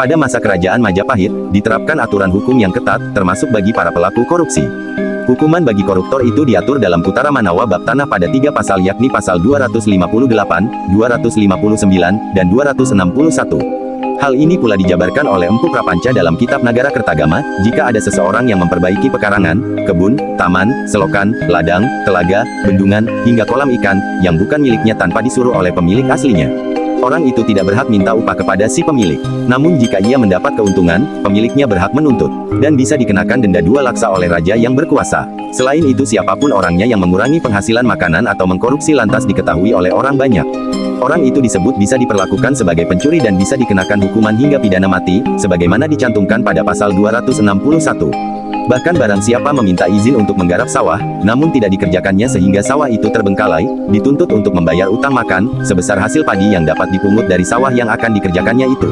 Pada masa kerajaan Majapahit, diterapkan aturan hukum yang ketat, termasuk bagi para pelaku korupsi. Hukuman bagi koruptor itu diatur dalam Putara Manawa Bab Tanah pada tiga pasal yakni pasal 258, 259, dan 261. Hal ini pula dijabarkan oleh Empu Prapanca dalam Kitab Nagara Kertagama, jika ada seseorang yang memperbaiki pekarangan, kebun, taman, selokan, ladang, telaga, bendungan, hingga kolam ikan, yang bukan miliknya tanpa disuruh oleh pemilik aslinya. Orang itu tidak berhak minta upah kepada si pemilik. Namun jika ia mendapat keuntungan, pemiliknya berhak menuntut. Dan bisa dikenakan denda dua laksa oleh raja yang berkuasa. Selain itu siapa pun orangnya yang mengurangi penghasilan makanan atau mengkorupsi lantas diketahui oleh orang banyak. Orang itu disebut bisa diperlakukan sebagai pencuri dan bisa dikenakan hukuman hingga pidana mati, sebagaimana dicantumkan pada pasal 261. Bahkan barang siapa meminta izin untuk menggarap sawah, namun tidak dikerjakannya sehingga sawah itu terbengkalai, dituntut untuk membayar utang makan, sebesar hasil padi yang dapat dipungut dari sawah yang akan dikerjakannya itu.